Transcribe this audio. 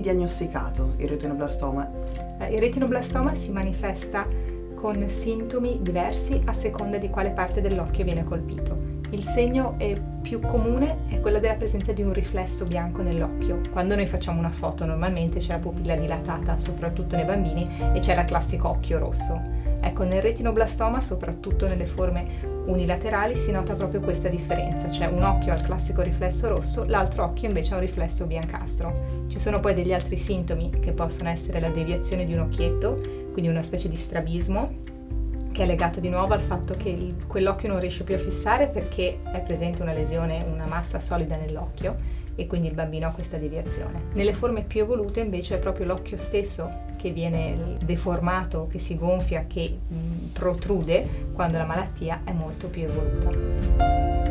diagnosticato il retinoblastoma? Il retinoblastoma si manifesta con sintomi diversi a seconda di quale parte dell'occhio viene colpito. Il segno più comune è quello della presenza di un riflesso bianco nell'occhio. Quando noi facciamo una foto normalmente c'è la pupilla dilatata, soprattutto nei bambini, e c'è la classico occhio rosso. Ecco, nel retinoblastoma, soprattutto nelle forme unilaterali, si nota proprio questa differenza, cioè un occhio ha il classico riflesso rosso, l'altro occhio invece ha un riflesso biancastro. Ci sono poi degli altri sintomi che possono essere la deviazione di un occhietto, quindi una specie di strabismo, che è legato di nuovo al fatto che quell'occhio non riesce più a fissare perché è presente una lesione, una massa solida nell'occhio e quindi il bambino ha questa deviazione. Nelle forme più evolute invece è proprio l'occhio stesso che viene deformato, che si gonfia, che protrude quando la malattia è molto più evoluta.